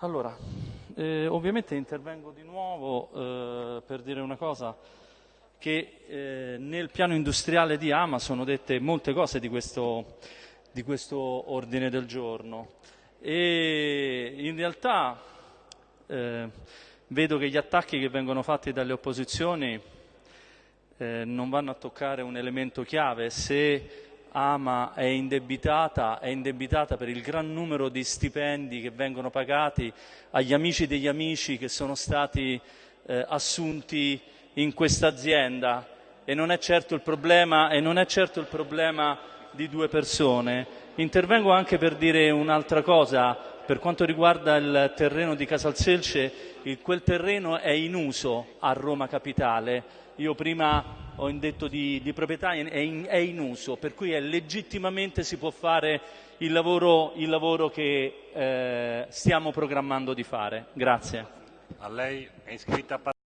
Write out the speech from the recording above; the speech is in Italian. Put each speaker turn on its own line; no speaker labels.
Allora, eh, ovviamente intervengo di nuovo eh, per dire una cosa, che eh, nel piano industriale di Ama sono dette molte cose di questo, di questo ordine del giorno. E in realtà eh, vedo che gli attacchi che vengono fatti dalle opposizioni eh, non vanno a toccare un elemento chiave. Se Ama è indebitata, è indebitata per il gran numero di stipendi che vengono pagati agli amici degli amici che sono stati eh, assunti in questa azienda e non è certo il problema, e non è certo il problema di due persone. Intervengo anche per dire un'altra cosa, per quanto riguarda il terreno di Casalselce, quel terreno è in uso a Roma Capitale. Io prima ho indetto di, di proprietà, è in, è in, uso, per cui legittimamente si può fare il lavoro, il lavoro che eh, stiamo programmando di fare. Grazie.